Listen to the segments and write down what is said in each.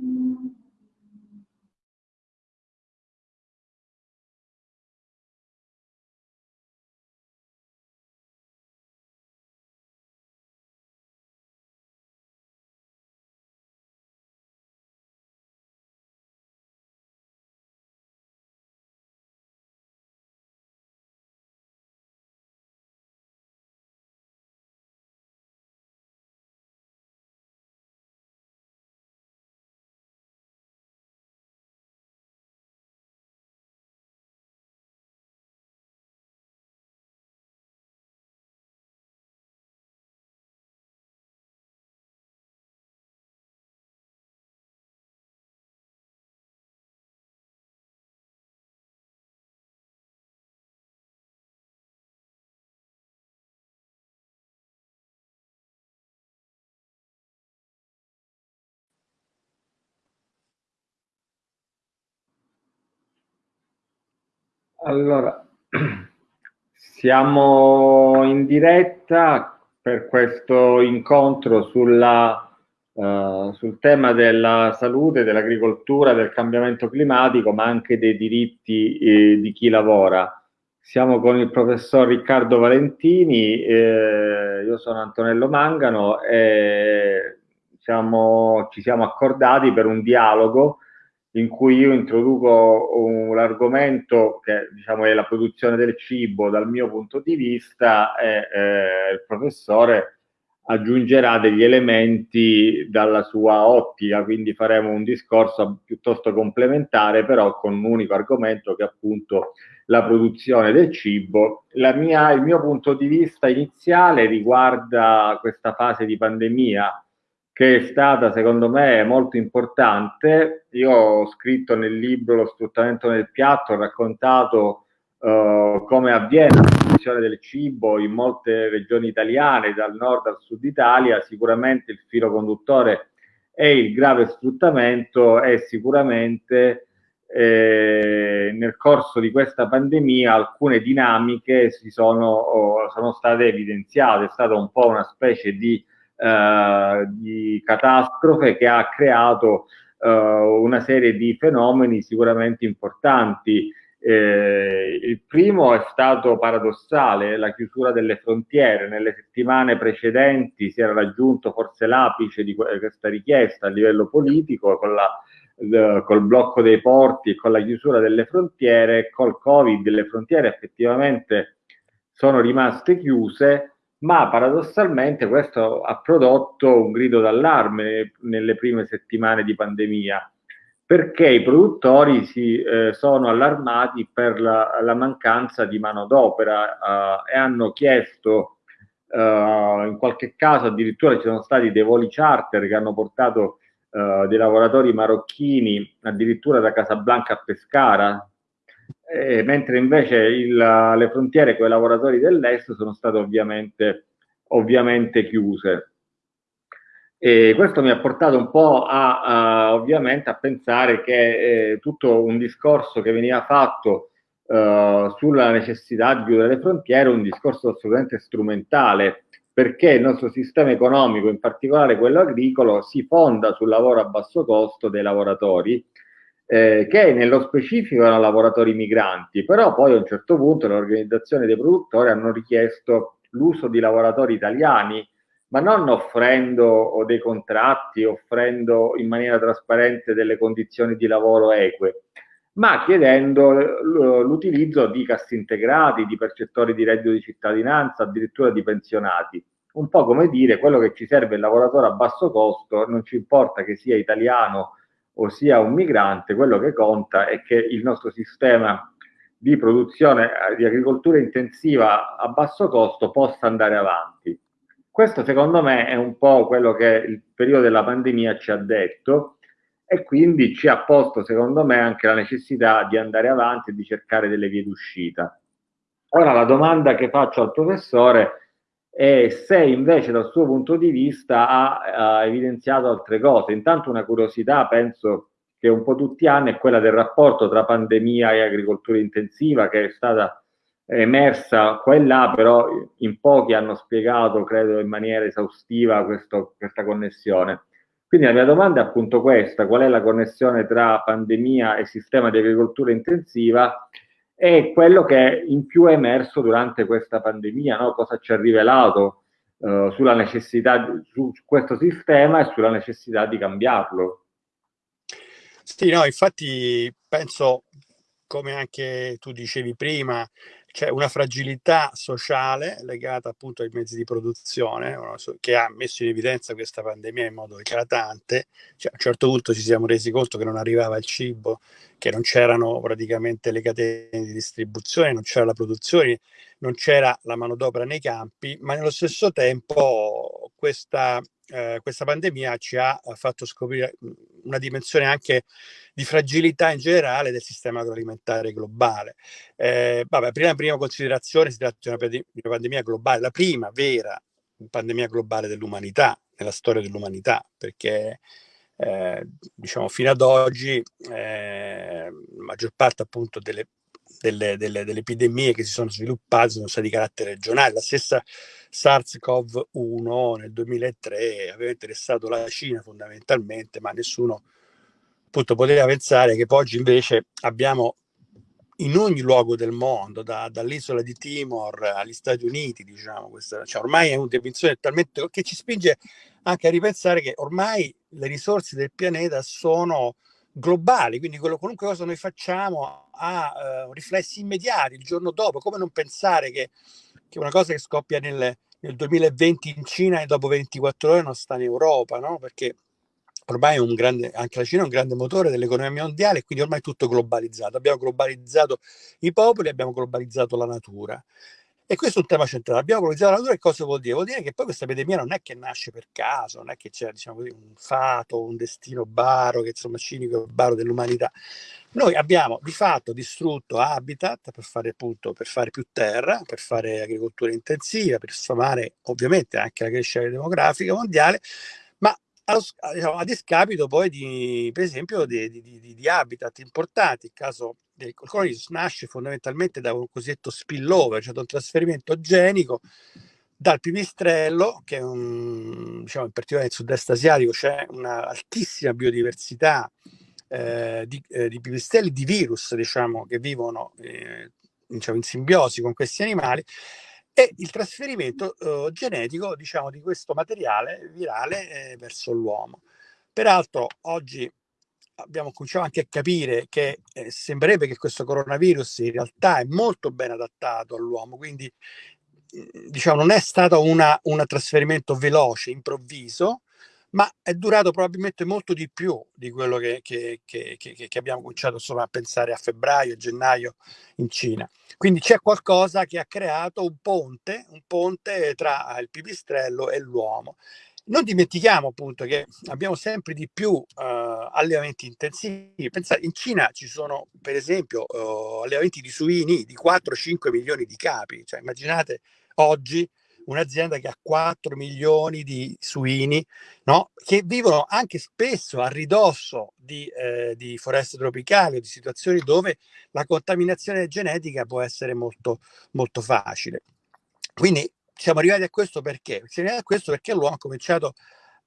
Mm-hmm. Allora, siamo in diretta per questo incontro sulla, uh, sul tema della salute, dell'agricoltura, del cambiamento climatico, ma anche dei diritti eh, di chi lavora. Siamo con il professor Riccardo Valentini, eh, io sono Antonello Mangano e siamo, ci siamo accordati per un dialogo in cui io introduco l'argomento che diciamo, è la produzione del cibo dal mio punto di vista e eh, il professore aggiungerà degli elementi dalla sua ottica, quindi faremo un discorso piuttosto complementare, però con un unico argomento che è appunto la produzione del cibo. Mia, il mio punto di vista iniziale riguarda questa fase di pandemia che è stata secondo me molto importante. Io ho scritto nel libro Lo sfruttamento nel piatto, ho raccontato uh, come avviene la produzione del cibo in molte regioni italiane, dal nord al sud Italia. Sicuramente il filo conduttore è il grave sfruttamento e sicuramente eh, nel corso di questa pandemia alcune dinamiche si sono, oh, sono state evidenziate, è stata un po' una specie di eh, di catastrofe che ha creato eh, una serie di fenomeni sicuramente importanti. Eh, il primo è stato paradossale, la chiusura delle frontiere. Nelle settimane precedenti si era raggiunto forse l'apice di questa richiesta a livello politico con la, col blocco dei porti e con la chiusura delle frontiere. Col Covid le frontiere effettivamente sono rimaste chiuse ma paradossalmente questo ha prodotto un grido d'allarme nelle prime settimane di pandemia, perché i produttori si eh, sono allarmati per la, la mancanza di manodopera eh, e hanno chiesto, eh, in qualche caso addirittura ci sono stati dei voli charter che hanno portato eh, dei lavoratori marocchini addirittura da Casablanca a Pescara, eh, mentre invece il, le frontiere con i lavoratori dell'est sono state ovviamente, ovviamente chiuse. E questo mi ha portato un po' a, a ovviamente a pensare che eh, tutto un discorso che veniva fatto eh, sulla necessità di chiudere le frontiere è un discorso assolutamente strumentale perché il nostro sistema economico, in particolare quello agricolo, si fonda sul lavoro a basso costo dei lavoratori eh, che nello specifico erano lavoratori migranti, però poi a un certo punto le organizzazioni dei produttori hanno richiesto l'uso di lavoratori italiani, ma non offrendo dei contratti, offrendo in maniera trasparente delle condizioni di lavoro eque, ma chiedendo l'utilizzo di cassi integrati, di percettori di reddito di cittadinanza, addirittura di pensionati. Un po' come dire, quello che ci serve il lavoratore a basso costo, non ci importa che sia italiano o sia un migrante, quello che conta è che il nostro sistema di produzione eh, di agricoltura intensiva a basso costo possa andare avanti. Questo secondo me è un po' quello che il periodo della pandemia ci ha detto e quindi ci ha posto secondo me anche la necessità di andare avanti e di cercare delle vie d'uscita. Ora la domanda che faccio al professore e se invece dal suo punto di vista ha, ha evidenziato altre cose. Intanto una curiosità, penso che un po' tutti hanno, è quella del rapporto tra pandemia e agricoltura intensiva che è stata emersa qua e là, però in pochi hanno spiegato, credo in maniera esaustiva, questo, questa connessione. Quindi la mia domanda è appunto questa, qual è la connessione tra pandemia e sistema di agricoltura intensiva e quello che in più è emerso durante questa pandemia, no? cosa ci ha rivelato eh, sulla necessità, su questo sistema e sulla necessità di cambiarlo. Sì, no, infatti penso, come anche tu dicevi prima, c'è una fragilità sociale legata appunto ai mezzi di produzione che ha messo in evidenza questa pandemia in modo eclatante. Cioè, a un certo punto ci siamo resi conto che non arrivava il cibo, che non c'erano praticamente le catene di distribuzione, non c'era la produzione, non c'era la manodopera nei campi, ma nello stesso tempo questa eh, questa pandemia ci ha fatto scoprire una dimensione anche di fragilità in generale del sistema agroalimentare globale. Eh, vabbè, prima, prima considerazione si tratta di una, di una pandemia globale, la prima vera pandemia globale dell'umanità, nella storia dell'umanità, perché eh, diciamo fino ad oggi eh, la maggior parte appunto delle delle, delle, delle, epidemie che si sono sviluppate sono state di carattere regionale. La stessa SARS-CoV-1 nel 2003 aveva interessato la Cina fondamentalmente, ma nessuno appunto poteva pensare che oggi invece abbiamo in ogni luogo del mondo, da, dall'isola di Timor agli Stati Uniti, diciamo, questa, cioè ormai è una dimensione talmente che ci spinge anche a ripensare che ormai le risorse del pianeta sono globali, quindi quello, qualunque cosa noi facciamo ha uh, riflessi immediati il giorno dopo, come non pensare che, che una cosa che scoppia nel, nel, 2020 in Cina e dopo 24 ore non sta in Europa, no? perché ormai grande, anche la Cina è un grande motore dell'economia mondiale, quindi ormai è tutto globalizzato. Abbiamo globalizzato i popoli, abbiamo globalizzato la natura. E questo è un tema centrale. Abbiamo globalizzato la natura e cosa vuol dire? Vuol dire che poi questa epidemia non è che nasce per caso, non è che c'è diciamo così, un fato, un destino baro, che insomma cinico baro dell'umanità. Noi abbiamo di fatto distrutto habitat per fare appunto per fare più terra, per fare agricoltura intensiva, per sfamare ovviamente anche la crescita demografica mondiale, ma allo, diciamo, a discapito poi di, per esempio, di, di, di, di habitat importanti. Il caso del coronavirus nasce fondamentalmente da un cosiddetto spillover, cioè da un trasferimento genico dal pipistrello, che è un, diciamo in particolare nel sud-est asiatico c'è un'altissima biodiversità eh, di, eh, di, pipistrelli, di virus, diciamo, che vivono eh, diciamo, in simbiosi con questi animali, e il trasferimento eh, genetico, diciamo, di questo materiale virale eh, verso l'uomo. Peraltro oggi abbiamo cominciato anche a capire che eh, sembrerebbe che questo coronavirus in realtà è molto ben adattato all'uomo, quindi mm, diciamo non è stato un trasferimento veloce, improvviso, ma è durato probabilmente molto di più di quello che, che, che, che abbiamo cominciato insomma, a pensare a febbraio, gennaio in Cina. Quindi c'è qualcosa che ha creato un ponte, un ponte tra il pipistrello e l'uomo. Non dimentichiamo appunto che abbiamo sempre di più uh, allevamenti intensivi. Pensate, in Cina ci sono per esempio uh, allevamenti di suini di 4-5 milioni di capi. Cioè, immaginate oggi un'azienda che ha 4 milioni di suini, no? che vivono anche spesso a ridosso di, eh, di foreste tropicali o di situazioni dove la contaminazione genetica può essere molto, molto facile. Quindi siamo arrivati a questo perché? Siamo arrivati a questo perché l'uomo ha cominciato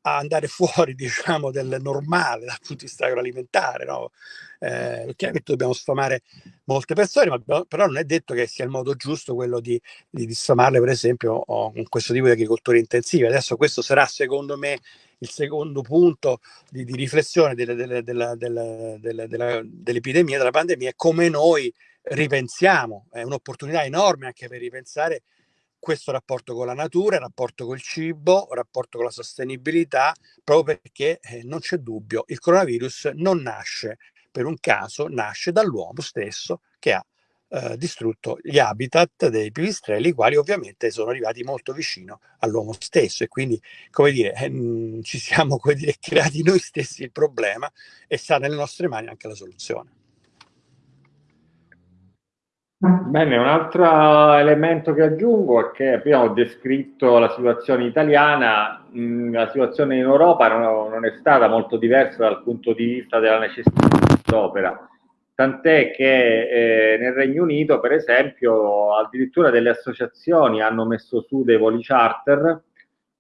a andare fuori, diciamo, del normale dal punto di vista agroalimentare, no? Eh, chiaramente dobbiamo sfamare molte persone, ma però non è detto che sia il modo giusto quello di, di, di sfamarle, per esempio, con questo tipo di agricoltura intensiva. Adesso questo sarà, secondo me, il secondo punto di, di riflessione dell'epidemia, della, della, della, della pandemia, è come noi ripensiamo, è un'opportunità enorme anche per ripensare questo rapporto con la natura, il rapporto col cibo, il rapporto con la sostenibilità, proprio perché eh, non c'è dubbio, il coronavirus non nasce per un caso, nasce dall'uomo stesso che ha eh, distrutto gli habitat dei pipistrelli, i quali ovviamente sono arrivati molto vicino all'uomo stesso e quindi, come dire, eh, ci siamo come dire, creati noi stessi il problema e sta nelle nostre mani anche la soluzione. Bene, un altro elemento che aggiungo è che abbiamo descritto la situazione italiana, la situazione in Europa non, è stata molto diversa dal punto di vista della necessità d'opera, tant'è che eh, nel Regno Unito, per esempio, addirittura delle associazioni hanno messo su dei voli charter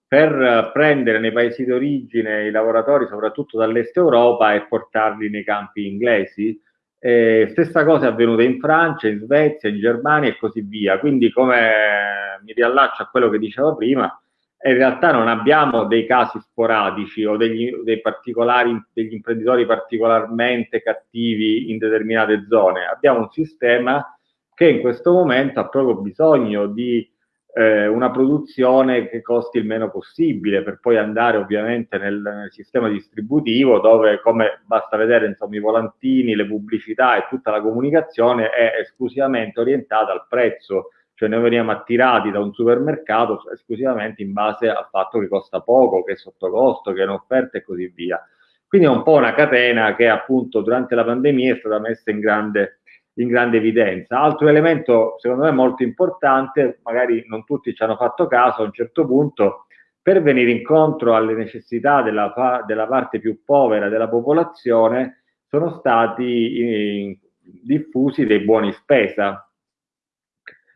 per prendere nei paesi d'origine i lavoratori, soprattutto dall'est Europa, e portarli nei campi inglesi. Eh, stessa cosa è avvenuta in Francia, in Svezia, in Germania e così via. Quindi, come mi riallaccio a quello che dicevo prima, in realtà non abbiamo dei casi sporadici o degli, degli imprenditori particolarmente cattivi in determinate zone. Abbiamo un sistema che in questo momento ha proprio bisogno di eh, una produzione che costi il meno possibile per poi andare ovviamente nel, nel, sistema distributivo dove come basta vedere insomma i volantini, le pubblicità e tutta la comunicazione è esclusivamente orientata al prezzo cioè noi veniamo attirati da un supermercato esclusivamente in base al fatto che costa poco, che è sotto costo, che è un'offerta e così via. Quindi è un po' una catena che appunto durante la pandemia è stata messa in grande, in grande evidenza. Altro elemento secondo me molto importante, magari non tutti ci hanno fatto caso, a un certo punto per venire incontro alle necessità della, della parte più povera della popolazione sono stati in, diffusi dei buoni spesa,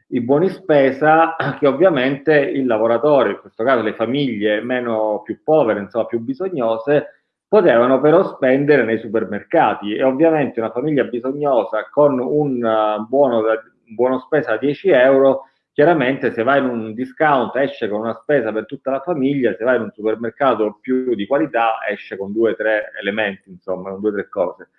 i buoni spesa che ovviamente il lavoratore, in questo caso le famiglie meno più povere, insomma più bisognose, potevano però spendere nei supermercati e ovviamente una famiglia bisognosa con un uh, buono, un buono spesa da 10 euro chiaramente se vai in un discount esce con una spesa per tutta la famiglia, se vai in un supermercato più di qualità esce con due o tre elementi, insomma, con due o tre cose.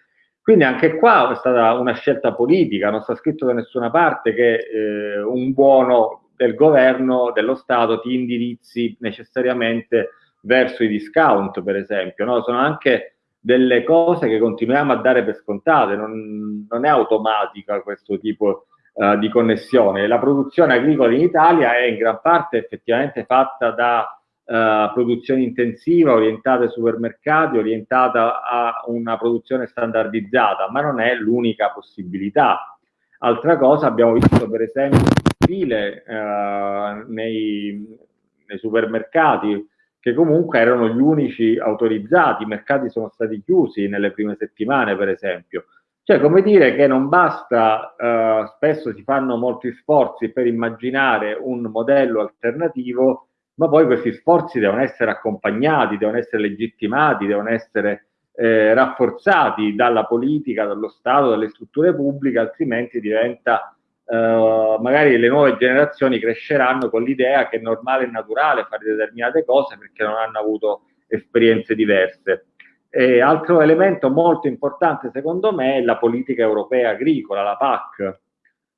Quindi anche qua è stata una scelta politica, non sta scritto da nessuna parte che eh, un buono del governo, dello Stato, ti indirizzi necessariamente verso i discount, per esempio. No? Sono anche delle cose che continuiamo a dare per scontate, non, non è automatica questo tipo uh, di connessione. La produzione agricola in Italia è in gran parte effettivamente fatta da uh, produzione intensiva, orientata ai supermercati, orientata a una produzione standardizzata, ma non è l'unica possibilità. Altra cosa, abbiamo visto per esempio file uh, nei, nei supermercati che comunque erano gli unici autorizzati, i mercati sono stati chiusi nelle prime settimane per esempio. Cioè, come dire che non basta, uh, spesso si fanno molti sforzi per immaginare un modello alternativo ma poi questi sforzi devono essere accompagnati, devono essere legittimati, devono essere eh, rafforzati dalla politica, dallo Stato, dalle strutture pubbliche, altrimenti diventa, eh, magari le nuove generazioni cresceranno con l'idea che è normale e naturale fare determinate cose perché non hanno avuto esperienze diverse. E altro elemento molto importante secondo me è la politica europea agricola, la PAC,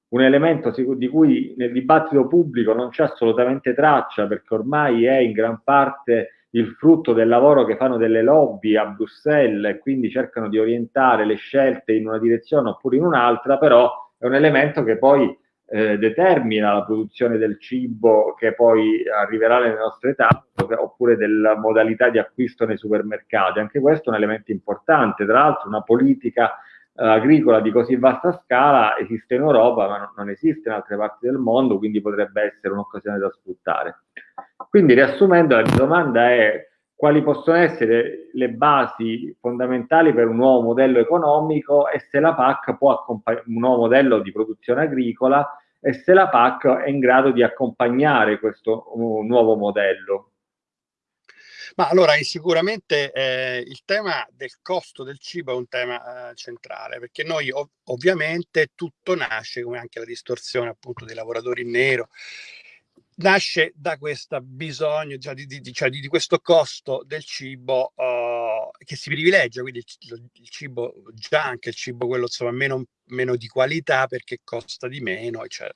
un elemento di cui nel dibattito pubblico non c'è assolutamente traccia perché ormai è in gran parte il frutto del lavoro che fanno delle lobby a Bruxelles e quindi cercano di orientare le scelte in una direzione oppure in un'altra, però è un elemento che poi eh, determina la produzione del cibo che poi arriverà nelle nostre tavole oppure della modalità di acquisto nei supermercati. Anche questo è un elemento importante, tra l'altro una politica eh, agricola di così vasta scala esiste in Europa ma non, esiste in altre parti del mondo, quindi potrebbe essere un'occasione da sfruttare. Quindi riassumendo la mia domanda è quali possono essere le basi fondamentali per un nuovo modello economico e se la PAC può accompagnare un nuovo modello di produzione agricola e se la PAC è in grado di accompagnare questo nuovo modello. Ma allora sicuramente eh, il tema del costo del cibo è un tema eh, centrale perché noi ov ovviamente tutto nasce come anche la distorsione appunto dei lavoratori in nero nasce da questo bisogno cioè di, di, cioè di, questo costo del cibo uh, che si privilegia quindi il, il, cibo anche il cibo quello insomma meno, meno di qualità perché costa di meno eccetera.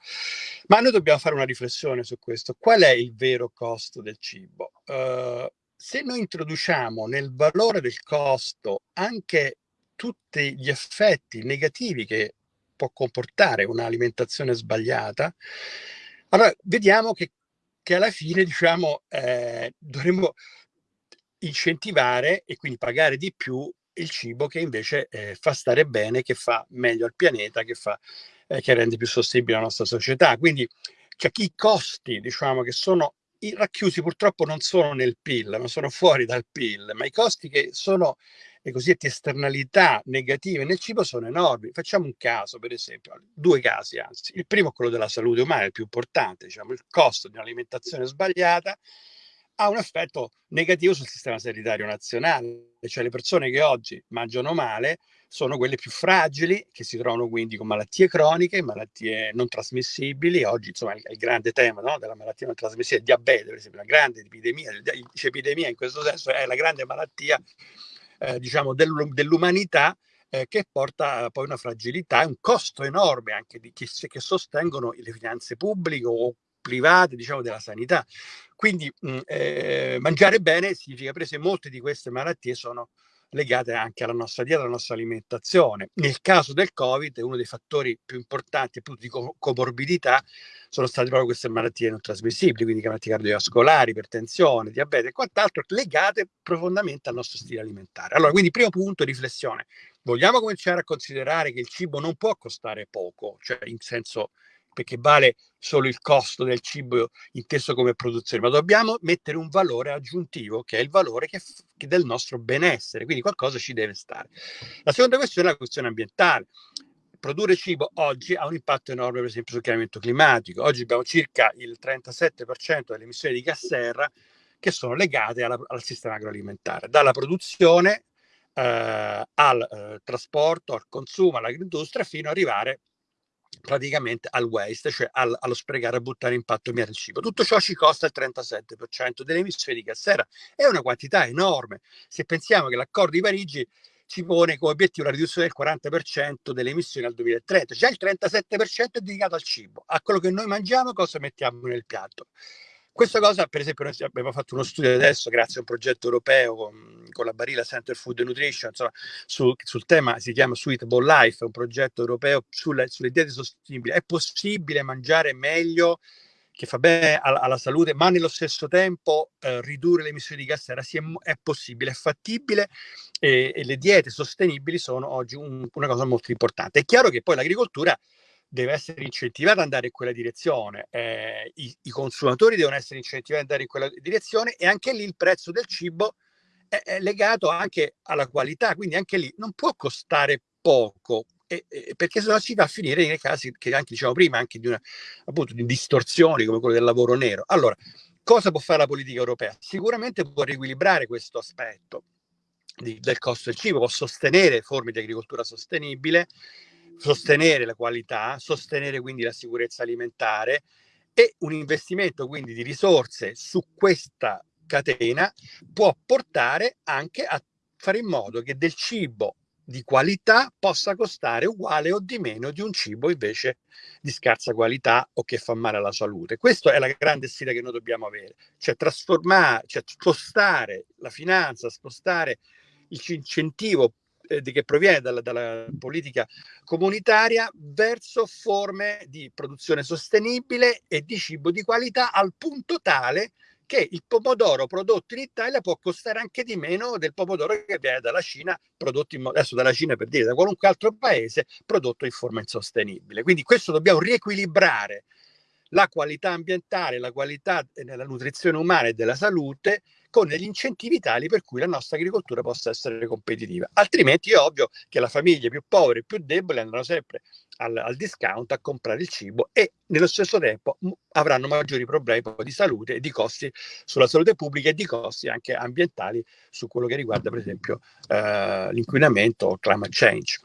ma noi dobbiamo fare una riflessione su questo qual è il vero costo del cibo uh, se noi introduciamo nel valore del costo anche tutti gli effetti negativi che può comportare un'alimentazione sbagliata, allora vediamo che, che alla fine diciamo, eh, dovremmo incentivare e quindi pagare di più il cibo che invece eh, fa stare bene, che fa meglio al pianeta, che, fa, eh, che rende più sostenibile la nostra società. Quindi cioè, i costi diciamo, che sono racchiusi purtroppo non sono nel PIL, ma sono fuori dal PIL, ma i costi che sono le cosiddette esternalità negative nel cibo sono enormi. Facciamo un caso, per esempio, due casi anzi. Il primo è quello della salute umana, il più importante, diciamo, il costo di un'alimentazione sbagliata ha un effetto negativo sul sistema sanitario nazionale, cioè le persone che oggi mangiano male sono quelle più fragili, che si trovano quindi con malattie croniche, malattie non trasmissibili. Oggi, insomma, il, il grande tema no, della malattia non trasmissibile, il diabete, per esempio, la grande epidemia, l'epidemia in questo senso è la grande malattia, eh, diciamo, dell'umanità eh, che porta poi una fragilità e un costo enorme anche di chi, che sostengono le finanze pubbliche o private, diciamo, della sanità. Quindi mh, mm, eh, mangiare bene significa, per esempio, molte di queste malattie sono legate anche alla nostra dieta, alla nostra alimentazione. Nel caso del Covid, uno dei fattori più importanti appunto di comorbidità sono state proprio queste malattie non trasmissibili, quindi malattie cardiovascolari, ipertensione, diabete e quant'altro, legate profondamente al nostro stile alimentare. Allora, quindi primo punto, riflessione. Vogliamo cominciare a considerare che il cibo non può costare poco, cioè in senso perché vale solo il costo del cibo inteso come produzione, ma dobbiamo mettere un valore aggiuntivo che è il valore che, che del nostro benessere, quindi qualcosa ci deve stare. La seconda questione è la questione ambientale. Produrre cibo oggi ha un impatto enorme, per esempio, sul cambiamento climatico. Oggi abbiamo circa il 37% delle emissioni di gas serra che sono legate alla, al sistema agroalimentare, dalla produzione eh, al eh, trasporto, al consumo, all'agriindustria, fino ad arrivare praticamente al waste, cioè al, allo sprecare e buttare impatto via del cibo. Tutto ciò ci costa il 37% delle emissioni di gas serra. È una quantità enorme. Se pensiamo che l'accordo di Parigi ci pone come obiettivo la riduzione del 40% delle emissioni al 2030, già il 37% è dedicato al cibo, a quello che noi mangiamo, cosa mettiamo nel piatto. Questa cosa, per esempio, noi abbiamo fatto uno studio adesso, grazie a un progetto europeo con, con la Barilla Center Food and Nutrition, insomma, su, sul tema si chiama Suitable Life, è un progetto europeo sulle, sulle diete sostenibili. È possibile mangiare meglio, che fa bene alla, alla salute, ma nello stesso tempo eh, ridurre le emissioni di gas serra? Sì, è, è possibile, è fattibile e, e, le diete sostenibili sono oggi un, una cosa molto importante. È chiaro che poi l'agricoltura deve essere incentivata ad andare in quella direzione, eh, i, i, consumatori devono essere incentivati ad andare in quella direzione e anche lì il prezzo del cibo è, è legato anche alla qualità, quindi anche lì non può costare poco, e, e, perché sennò si va a finire nei casi che anche diciamo prima, anche di, una, appunto, di distorsioni come quello del lavoro nero. Allora, cosa può fare la politica europea? Sicuramente può riequilibrare questo aspetto di, del costo del cibo, può sostenere forme di agricoltura sostenibile, sostenere la qualità, sostenere quindi la sicurezza alimentare e un investimento quindi di risorse su questa catena può portare anche a fare in modo che del cibo di qualità possa costare uguale o di meno di un cibo invece di scarsa qualità o che fa male alla salute. Questa è la grande sfida che noi dobbiamo avere, cioè trasformare, cioè spostare la finanza, spostare l'incentivo eh, che proviene dalla, dalla, politica comunitaria verso forme di produzione sostenibile e di cibo di qualità al punto tale che il pomodoro prodotto in Italia può costare anche di meno del pomodoro che viene dalla Cina, prodotto in, adesso dalla Cina per dire da qualunque altro paese, prodotto in forma insostenibile. Quindi questo dobbiamo riequilibrare la qualità ambientale, la qualità della nutrizione umana e della salute con degli incentivi tali per cui la nostra agricoltura possa essere competitiva. Altrimenti è ovvio che le famiglie più povere e più deboli andranno sempre al, al, discount a comprare il cibo e nello stesso tempo avranno maggiori problemi di salute e di costi sulla salute pubblica e di costi anche ambientali su quello che riguarda per esempio eh, l'inquinamento o climate change.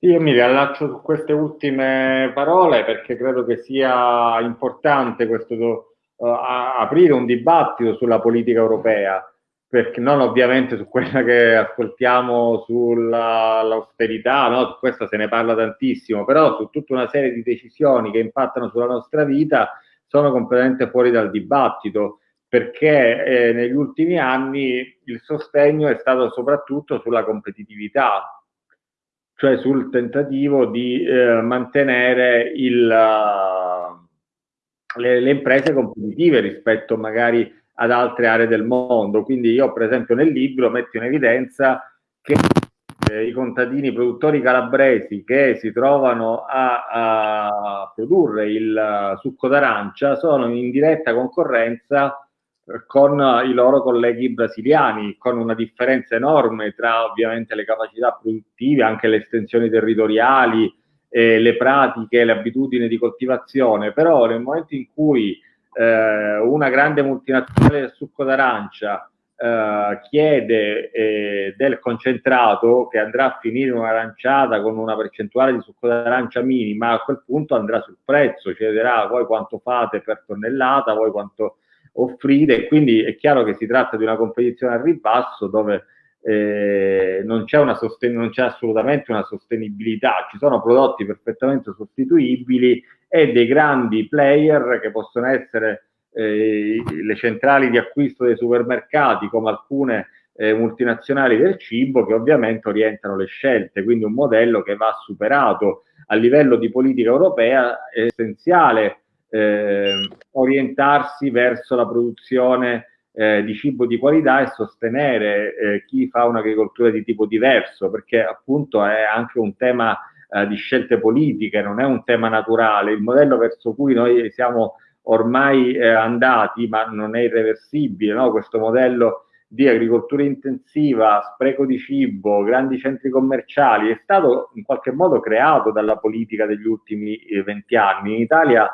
Io mi riallaccio su queste ultime parole perché credo che sia importante questo uh, aprire un dibattito sulla politica europea, perché non ovviamente su quella che ascoltiamo sull'austerità, no? su questa se ne parla tantissimo, però su tutta una serie di decisioni che impattano sulla nostra vita sono completamente fuori dal dibattito perché eh, negli ultimi anni il sostegno è stato soprattutto sulla competitività, cioè sul tentativo di eh, mantenere il, le, le, imprese competitive rispetto magari ad altre aree del mondo. Quindi io, per esempio, nel libro metto in evidenza che eh, i contadini produttori calabresi che si trovano a, a produrre il succo d'arancia sono in diretta concorrenza eh, con i loro colleghi brasiliani, con una differenza enorme tra ovviamente le capacità produttive, anche le estensioni territoriali, eh, le pratiche, le abitudini di coltivazione, però nel momento in cui eh, una grande multinazionale del succo d'arancia eh, chiede eh, del concentrato che andrà a finire in un'aranciata con una percentuale di succo d'arancia minima, a quel punto andrà sul prezzo, chiederà voi quanto fate per tonnellata, voi quanto offrite, quindi è chiaro che si tratta di una competizione al ribasso dove eh, non, c'è non c'è assolutamente una sostenibilità, ci sono prodotti perfettamente sostituibili e dei grandi player che possono essere eh, le centrali di acquisto dei supermercati come alcune eh, multinazionali del cibo che ovviamente orientano le scelte, quindi un modello che va superato a livello di politica europea è essenziale eh, orientarsi verso la produzione eh, di cibo di qualità e sostenere eh, chi fa un'agricoltura di tipo diverso, perché appunto è anche un tema eh, di scelte politiche, non è un tema naturale. Il modello verso cui noi siamo ormai eh, andati, ma non è irreversibile, no? questo modello di agricoltura intensiva, spreco di cibo, grandi centri commerciali, è stato in qualche modo creato dalla politica degli ultimi eh, venti anni. In Italia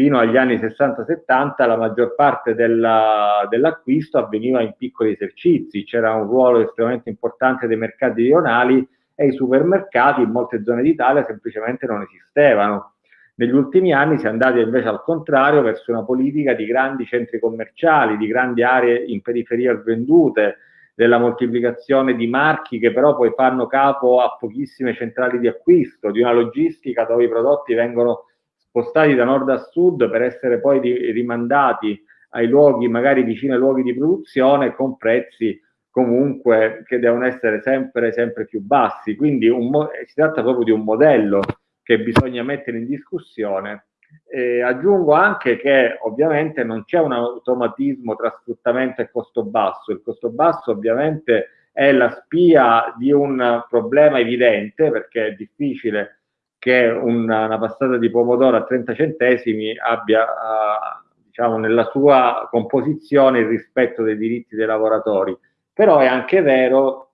fino agli anni 60-70 la maggior parte della, dell'acquisto avveniva in piccoli esercizi, c'era un ruolo estremamente importante dei mercati rionali e i supermercati in molte zone d'Italia semplicemente non esistevano. Negli ultimi anni si è andati invece al contrario verso una politica di grandi centri commerciali, di grandi aree in periferia svendute, della moltiplicazione di marchi che però poi fanno capo a pochissime centrali di acquisto, di una logistica dove i prodotti vengono spostati da nord a sud per essere poi rimandati ai luoghi magari vicino ai luoghi di produzione con prezzi comunque che devono essere sempre, sempre più bassi. Quindi un, si tratta proprio di un modello che bisogna mettere in discussione. E aggiungo anche che ovviamente non c'è un automatismo tra sfruttamento e costo basso. Il costo basso ovviamente è la spia di un problema evidente perché è difficile che una, una passata di pomodoro a 30 centesimi abbia uh, diciamo, nella sua composizione il rispetto dei diritti dei lavoratori. Però è anche vero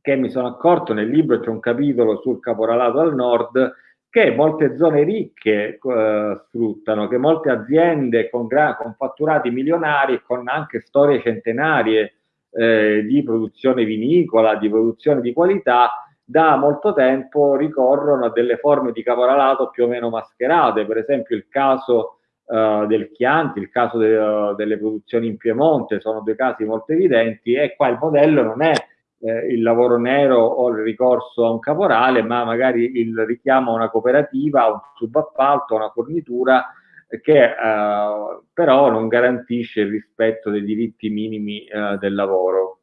che mi sono accorto nel libro, c'è un capitolo sul caporalato al nord, che molte zone ricche eh, sfruttano, che molte aziende con, con, fatturati milionari con anche storie centenarie eh, di produzione vinicola, di produzione di qualità, da molto tempo ricorrono a delle forme di caporalato più o meno mascherate, per esempio il caso uh, del Chianti, il caso de, uh, delle produzioni in Piemonte, sono due casi molto evidenti e qua il modello non è eh, il lavoro nero o il ricorso a un caporale, ma magari il richiamo a una cooperativa, a un subappalto, a una fornitura che uh, però non garantisce il rispetto dei diritti minimi del lavoro.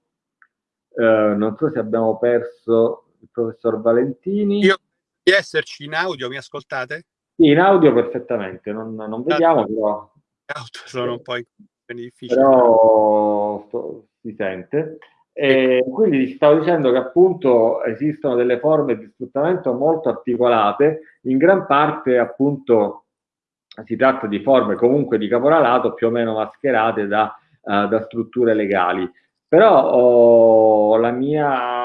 non so se abbiamo perso il professor Valentini. Io di esserci in audio, mi ascoltate? Sì, in audio perfettamente, non, non vediamo però... Auto sono un po' difficili. Però sto, si sente. E quindi stavo dicendo che appunto esistono delle forme di sfruttamento molto articolate, in gran parte appunto si tratta di forme comunque di caporalato più o meno mascherate da, uh, da strutture legali. Però oh, la mia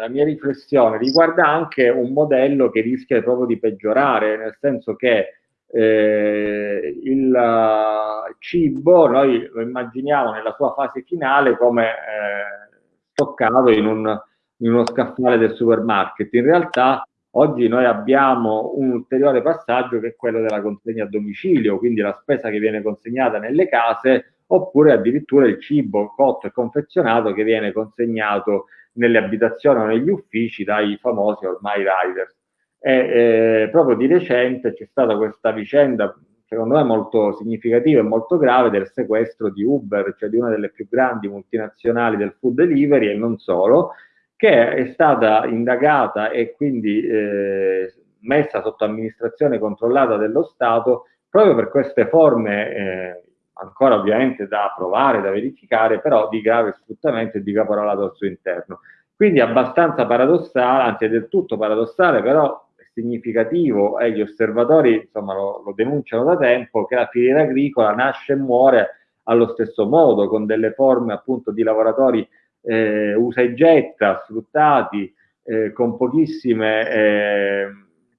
la mia riflessione riguarda anche un modello che rischia proprio di peggiorare, nel senso che eh, il uh, cibo noi lo immaginiamo nella sua fase finale come eh, stoccato in, un, in uno scaffale del supermarket. In realtà oggi noi abbiamo un ulteriore passaggio che è quello della consegna a domicilio, quindi la spesa che viene consegnata nelle case oppure addirittura il cibo cotto e confezionato che viene consegnato nelle abitazioni o negli uffici dai famosi ormai riders. E, eh, proprio di recente c'è stata questa vicenda, secondo me molto significativa e molto grave, del sequestro di Uber, cioè di una delle più grandi multinazionali del food delivery e non solo, che è stata indagata e quindi eh, messa sotto amministrazione controllata dello Stato proprio per queste forme eh, ancora ovviamente da provare, da verificare, però di grave sfruttamento e di caporalato al suo interno. Quindi abbastanza paradossale, anzi è del tutto paradossale, però significativo e gli osservatori insomma, lo, lo denunciano da tempo che la filiera agricola nasce e muore allo stesso modo, con delle forme appunto di lavoratori eh, usa e getta, sfruttati, eh, con pochissime eh,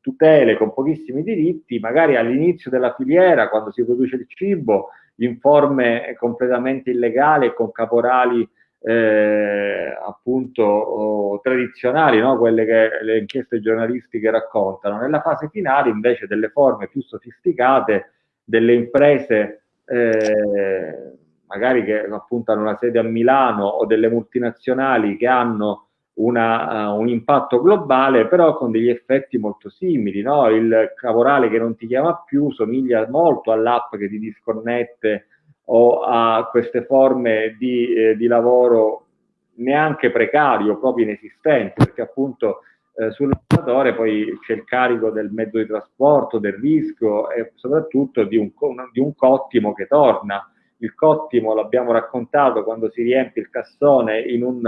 tutele, con pochissimi diritti, magari all'inizio della filiera, quando si produce il cibo, in forme completamente illegali e con caporali eh, appunto oh, tradizionali, no? quelle che le inchieste giornalistiche raccontano. Nella fase finale invece delle forme più sofisticate, delle imprese eh, magari che appunto hanno una sede a Milano o delle multinazionali che hanno una, uh, un impatto globale, però con degli effetti molto simili. No? Il caporale che non ti chiama più somiglia molto all'app che ti disconnette o a queste forme di, eh, di lavoro neanche precario, proprio inesistenti, perché appunto eh, sul lavoratore poi c'è il carico del mezzo di trasporto, del rischio e soprattutto di un, di un cottimo che torna. Il cottimo l'abbiamo raccontato quando si riempie il cassone in, un,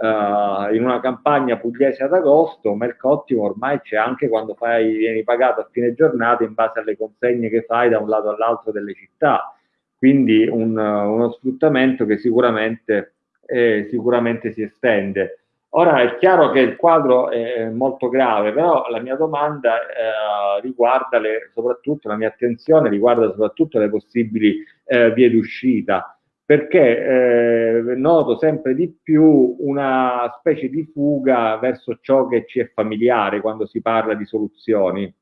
uh, in una campagna pugliese ad agosto, ma il cottimo ormai c'è anche quando fai, vieni pagato a fine giornata in base alle consegne che fai da un lato all'altro delle città quindi un, uno sfruttamento che sicuramente, eh, sicuramente si estende. Ora è chiaro che il quadro è molto grave, però la mia domanda eh, riguarda le, soprattutto, la mia attenzione riguarda soprattutto le possibili eh, vie d'uscita, perché eh, noto sempre di più una specie di fuga verso ciò che ci è familiare quando si parla di soluzioni.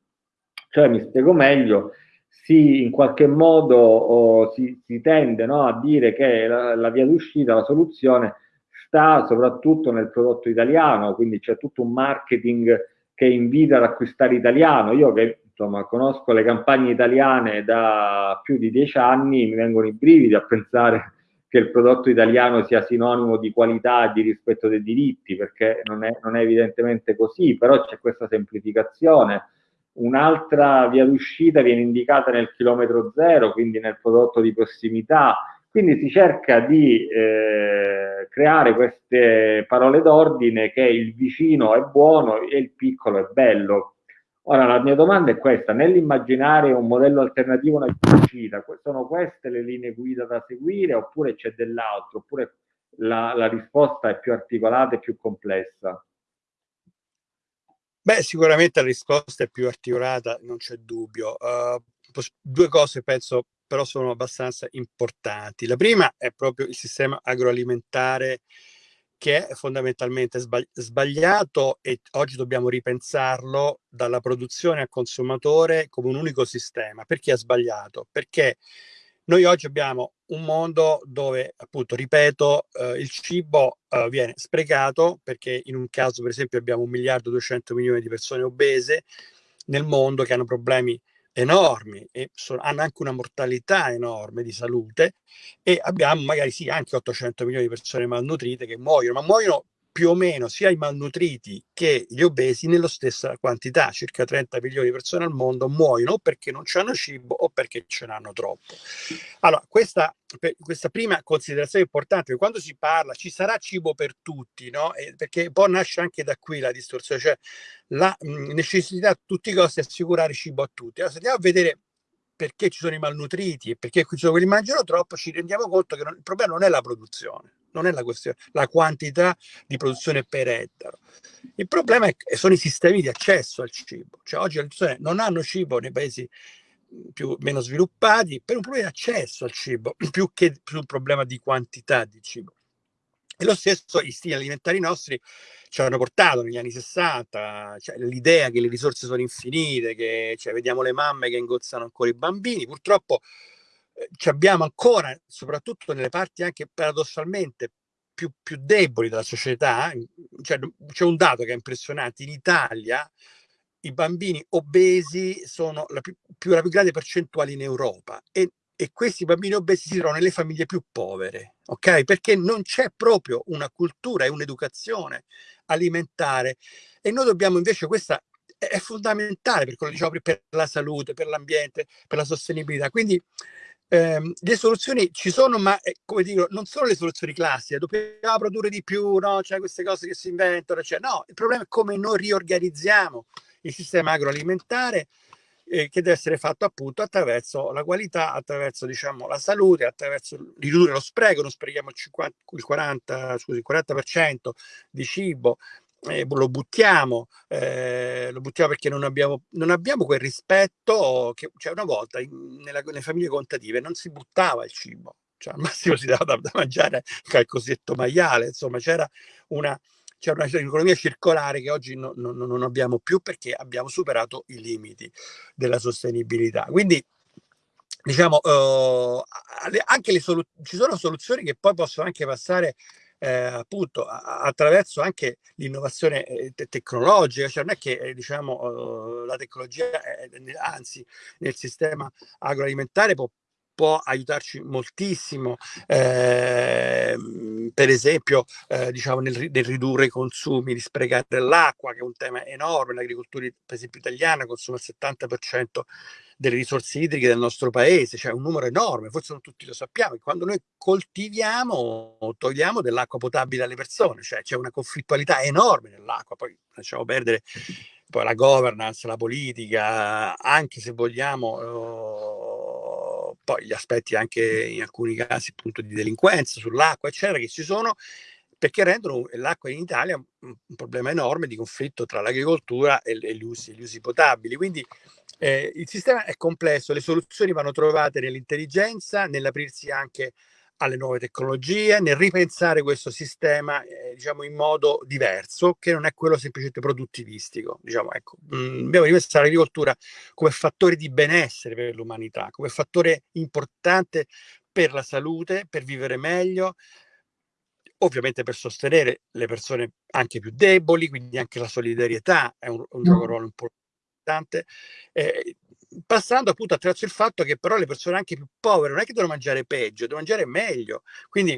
Cioè, mi spiego meglio, si in qualche modo oh, si, si, tende no, a dire che la, la via d'uscita, la soluzione sta soprattutto nel prodotto italiano, quindi c'è tutto un marketing che invita ad acquistare italiano. Io che insomma conosco le campagne italiane da più di dieci anni, mi vengono i brividi a pensare che il prodotto italiano sia sinonimo di qualità e di rispetto dei diritti, perché non è, non è evidentemente così, però c'è questa semplificazione un'altra via d'uscita viene indicata nel chilometro zero, quindi nel prodotto di prossimità. Quindi si cerca di eh, creare queste parole d'ordine che il vicino è buono e il piccolo è bello. Ora la mia domanda è questa, nell'immaginare un modello alternativo una via d'uscita, sono queste le linee guida da seguire oppure c'è dell'altro, oppure la, la risposta è più articolata e più complessa? Beh, sicuramente la risposta è più articolata, non c'è dubbio. Uh, due cose penso però sono abbastanza importanti. La prima è proprio il sistema agroalimentare che è fondamentalmente sbagliato e oggi dobbiamo ripensarlo dalla produzione al consumatore come un unico sistema. Perché è sbagliato? Perché noi oggi abbiamo un mondo dove, appunto, ripeto, eh, il cibo eh, viene sprecato perché in un caso, per esempio, abbiamo un miliardo e 200 milioni di persone obese nel mondo che hanno problemi enormi e sono, hanno anche una mortalità enorme di salute e abbiamo magari sì anche 800 milioni di persone malnutrite che muoiono, ma muoiono più o meno sia i malnutriti che gli obesi nella stessa quantità, circa 30 milioni di persone al mondo muoiono perché non hanno cibo o perché ce n'hanno troppo. Allora, questa, questa prima considerazione importante, quando si parla ci sarà cibo per tutti, no? Perché poi nasce anche da qui la distorsione, cioè la mh, necessità a tutti i costi di assicurare cibo a tutti. Allora, se andiamo a vedere perché ci sono i malnutriti e perché ci sono quelli che mangiano troppo, ci rendiamo conto che non, il problema non è la produzione, non è la questione, la quantità di produzione per ettaro. Il problema è, sono i sistemi di accesso al cibo. Cioè oggi le persone non hanno cibo nei paesi più, meno sviluppati per un problema di accesso al cibo, più che per un problema di quantità di cibo. E lo stesso i stili alimentari nostri ci hanno portato negli anni 60, cioè, l'idea che le risorse sono infinite, che cioè, vediamo le mamme che ingozzano ancora i bambini, purtroppo ci abbiamo ancora, soprattutto nelle parti anche paradossalmente più, più deboli della società, cioè, c'è un dato che è impressionante, in Italia i bambini obesi sono la più, più, la più grande percentuale in Europa e e questi bambini obesi si trovano nelle famiglie più povere, ok? Perché non c'è proprio una cultura e un'educazione alimentare e noi dobbiamo invece questa è fondamentale per diciamo per la salute, per l'ambiente, per la sostenibilità. Quindi ehm, le soluzioni ci sono, ma eh, come dico, non sono le soluzioni classiche, dobbiamo produrre di più, no? C'è queste cose che si inventano, cioè, no, il problema è come noi riorganizziamo il sistema agroalimentare eh, che deve essere fatto appunto attraverso la qualità, attraverso diciamo, la salute, attraverso ridurre lo spreco, non sprechiamo il, 50, il 40, scusi, il 40% di cibo eh, lo buttiamo, eh, lo buttiamo perché non abbiamo, non abbiamo quel rispetto che cioè una volta in, nella, nelle famiglie contative non si buttava il cibo, cioè al massimo si dava da, da mangiare al cosiddetto maiale, insomma c'era una, c'è una economia circolare che oggi no, no, non abbiamo più perché abbiamo superato i limiti della sostenibilità. Quindi diciamo uh, anche le solu- ci sono soluzioni che poi possono anche passare eh, appunto attraverso anche l'innovazione eh, te- tecnologica, cioè non è che eh, diciamo uh, la tecnologia, è, anzi nel sistema agroalimentare può può aiutarci moltissimo, eh, per esempio eh, diciamo nel, nel, ridurre i consumi, di sprecare l'acqua, che è un tema enorme, l'agricoltura per esempio italiana consuma il 70% delle risorse idriche del nostro paese, cioè un numero enorme, forse non tutti lo sappiamo, e quando noi coltiviamo togliamo dell'acqua potabile alle persone, cioè c'è una conflittualità enorme nell'acqua, poi lasciamo perdere poi la governance, la politica, anche se vogliamo... Oh, poi gli aspetti anche in alcuni casi appunto di delinquenza sull'acqua, eccetera, che ci sono perché rendono l'acqua in Italia un, problema enorme di conflitto tra l'agricoltura e, e gli, usi, gli, usi, potabili. Quindi eh, il sistema è complesso, le soluzioni vanno trovate nell'intelligenza, nell'aprirsi anche alle nuove tecnologie, nel ripensare questo sistema eh, diciamo in modo diverso, che non è quello semplicemente produttivistico. Diciamo, ecco, mm, dobbiamo ripensare l'agricoltura come fattore di benessere per l'umanità, come fattore importante per la salute, per vivere meglio, ovviamente per sostenere le persone anche più deboli, quindi anche la solidarietà è un, un gioco ruolo importante. Eh, passando appunto attraverso il fatto che però le persone anche più povere non è che devono mangiare peggio, devono mangiare meglio. Quindi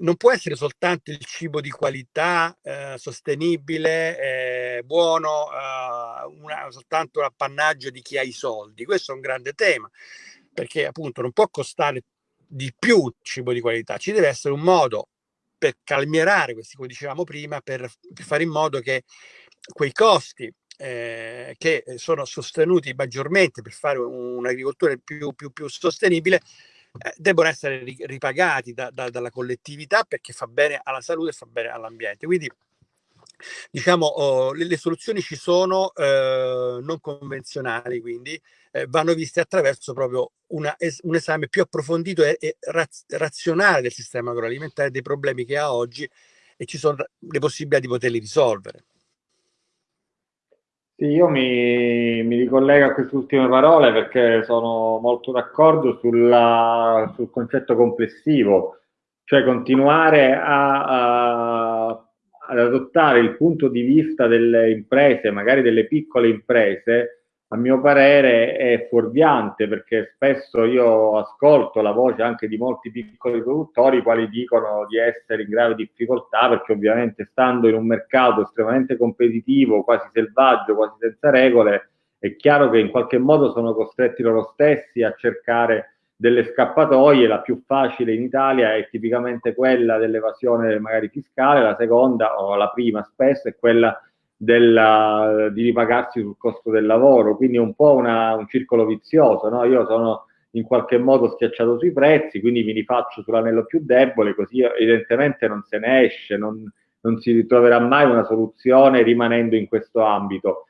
non può essere soltanto il cibo di qualità, eh, sostenibile, eh, buono, eh, una, soltanto l'appannaggio di chi ha i soldi. Questo è un grande tema, perché appunto non può costare di più il cibo di qualità, ci deve essere un modo per calmierare questi, come dicevamo prima, per, per fare in modo che quei costi eh, che sono sostenuti maggiormente per fare un'agricoltura più, più, più sostenibile eh, debbono essere ripagati da, da, dalla collettività perché fa bene alla salute e fa bene all'ambiente. Quindi diciamo oh, le, le, soluzioni ci sono eh, non convenzionali, quindi eh, vanno viste attraverso proprio una, es, un esame più approfondito e, e raz, razionale del sistema agroalimentare, dei problemi che ha oggi e ci sono le possibilità di poterli risolvere. Sì, io mi, mi ricollego a queste ultime parole perché sono molto d'accordo sul concetto complessivo, cioè continuare a, a, ad adottare il punto di vista delle imprese, magari delle piccole imprese, a mio parere è fuorviante perché spesso io ascolto la voce anche di molti piccoli produttori quali dicono di essere in grave difficoltà perché ovviamente stando in un mercato estremamente competitivo, quasi selvaggio, quasi senza regole, è chiaro che in qualche modo sono costretti loro stessi a cercare delle scappatoie, la più facile in Italia è tipicamente quella dell'evasione magari fiscale, la seconda o la prima spesso è quella della, di ripagarsi sul costo del lavoro, quindi è un po' una, un circolo vizioso, no? io sono in qualche modo schiacciato sui prezzi, quindi mi rifaccio sull'anello più debole, così evidentemente non se ne esce, non, non si ritroverà mai una soluzione rimanendo in questo ambito.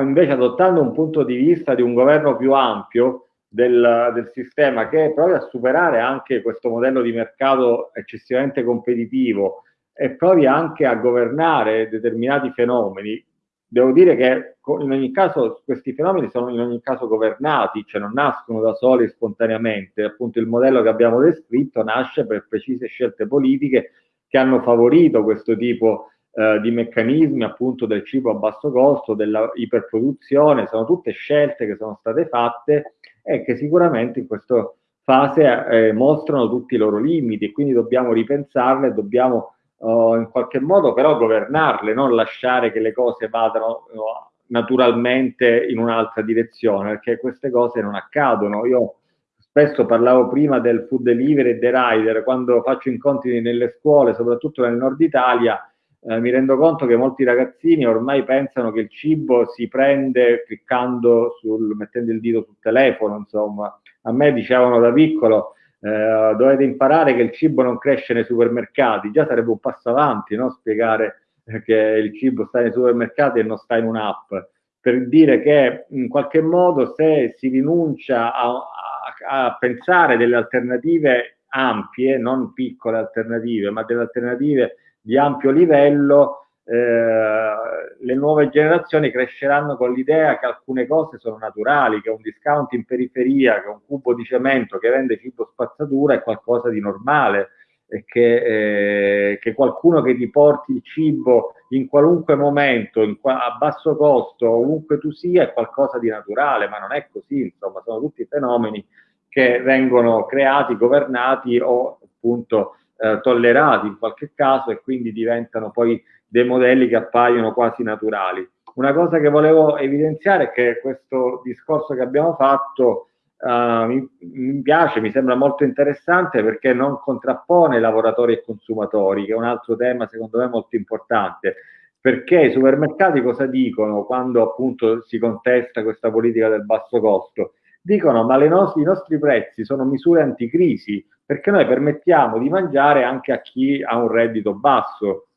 Invece adottando un punto di vista di un governo più ampio del, del sistema che provi a superare anche questo modello di mercato eccessivamente competitivo, e provi anche a governare determinati fenomeni, devo dire che in ogni caso questi fenomeni sono in ogni caso governati, cioè non nascono da soli spontaneamente. Appunto il modello che abbiamo descritto nasce per precise scelte politiche che hanno favorito questo tipo eh, di meccanismi appunto del cibo a basso costo, della iperproduzione, sono tutte scelte che sono state fatte e che sicuramente in questa fase eh, mostrano tutti i loro limiti e quindi dobbiamo ripensarle, dobbiamo uh, in qualche modo però governarle, non lasciare che le cose vadano uh, naturalmente in un'altra direzione, perché queste cose non accadono. Io spesso parlavo prima del food delivery e dei rider, quando faccio incontri nelle scuole, soprattutto nel nord Italia, eh, mi rendo conto che molti ragazzini ormai pensano che il cibo si prende cliccando sul, mettendo il dito sul telefono, insomma. A me dicevano da piccolo, eh, dovete imparare che il cibo non cresce nei supermercati, già sarebbe un passo avanti, no? spiegare che il cibo sta nei supermercati e non sta in un'app, per dire che in qualche modo se si rinuncia a, a, a pensare delle alternative ampie, non piccole alternative, ma delle alternative di ampio livello, eh, le nuove generazioni cresceranno con l'idea che alcune cose sono naturali, che un discount in periferia, che un cubo di cemento che vende cibo spazzatura è qualcosa di normale e che, eh, che qualcuno che ti porti il cibo in qualunque momento, in qua, a basso costo, ovunque tu sia, è qualcosa di naturale, ma non è così, insomma, sono tutti fenomeni che vengono creati, governati o appunto eh, tollerati in qualche caso e quindi diventano poi dei modelli che appaiono quasi naturali. Una cosa che volevo evidenziare è che questo discorso che abbiamo fatto uh, mi, mi, piace, mi sembra molto interessante perché non contrappone lavoratori e consumatori, che è un altro tema secondo me molto importante. Perché i supermercati cosa dicono quando appunto si contesta questa politica del basso costo? Dicono ma no i nostri prezzi sono misure anticrisi perché noi permettiamo di mangiare anche a chi ha un reddito basso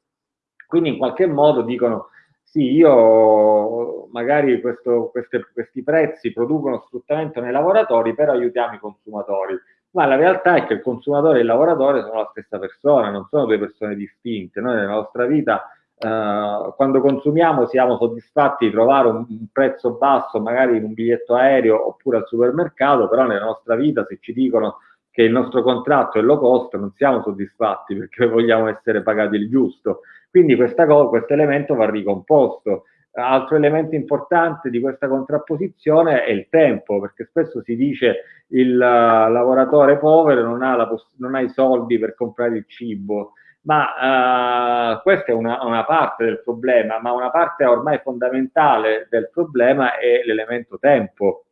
quindi in qualche modo dicono sì, io magari questo, queste, questi prezzi producono sfruttamento nei lavoratori, però aiutiamo i consumatori. Ma la realtà è che il consumatore e il lavoratore sono la stessa persona, non sono due persone distinte. Noi nella nostra vita, eh, quando consumiamo, siamo soddisfatti di trovare un, un prezzo basso, magari in un biglietto aereo oppure al supermercato, però nella nostra vita se ci dicono che il nostro contratto è low cost, non siamo soddisfatti perché vogliamo essere pagati il giusto. Quindi questo elemento va ricomposto. Altro elemento importante di questa contrapposizione è il tempo, perché spesso si dice il uh, lavoratore povero non ha, non ha, i soldi per comprare il cibo, ma uh, questa è una, una, parte del problema, ma una parte ormai fondamentale del problema è l'elemento tempo.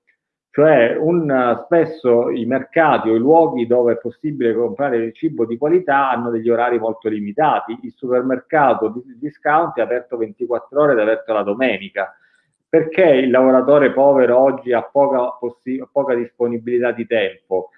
Cioè un, spesso i mercati o i luoghi dove è possibile comprare cibo di qualità hanno degli orari molto limitati. Il supermercato di discount è aperto 24 ore ed è aperto la domenica. Perché il lavoratore povero oggi ha poca, poca disponibilità di tempo?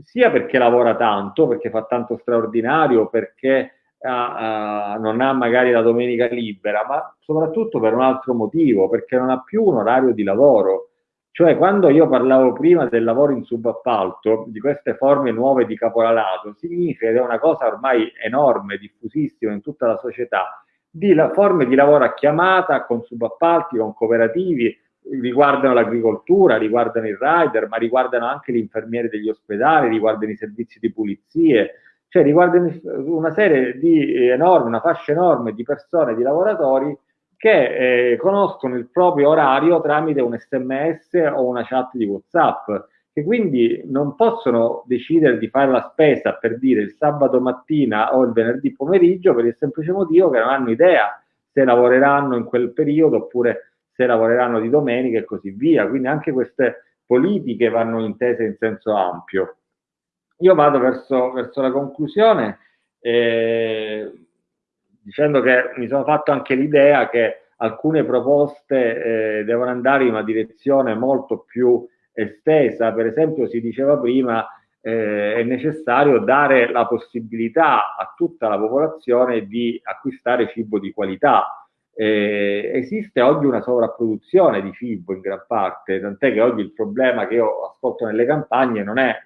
Sia perché lavora tanto, perché fa tanto straordinario, perché uh, non ha magari la domenica libera, ma soprattutto per un altro motivo, perché non ha più un orario di lavoro cioè, quando io parlavo prima del lavoro in subappalto, di queste forme nuove di caporalato, significa che è una cosa ormai enorme, diffusissima in tutta la società, di la, forme di lavoro a chiamata, con subappalti, con cooperativi, riguardano l'agricoltura, riguardano il rider, ma riguardano anche gli infermieri degli ospedali, riguardano i servizi di pulizie, cioè riguardano una serie di enorme, una fascia enorme di persone, di lavoratori che eh, conoscono il proprio orario tramite un sms o una chat di whatsapp che quindi non possono decidere di fare la spesa per dire il sabato mattina o il venerdì pomeriggio per il semplice motivo che non hanno idea se lavoreranno in quel periodo oppure se lavoreranno di domenica e così via. Quindi anche queste politiche vanno intese in senso ampio. Io vado verso, verso la conclusione. Eh, dicendo che mi sono fatto anche l'idea che alcune proposte eh, devono andare in una direzione molto più estesa, per esempio si diceva prima eh, è necessario dare la possibilità a tutta la popolazione di acquistare cibo di qualità. Eh, esiste oggi una sovrapproduzione di cibo in gran parte, tant'è che oggi il problema che io ascolto nelle campagne non è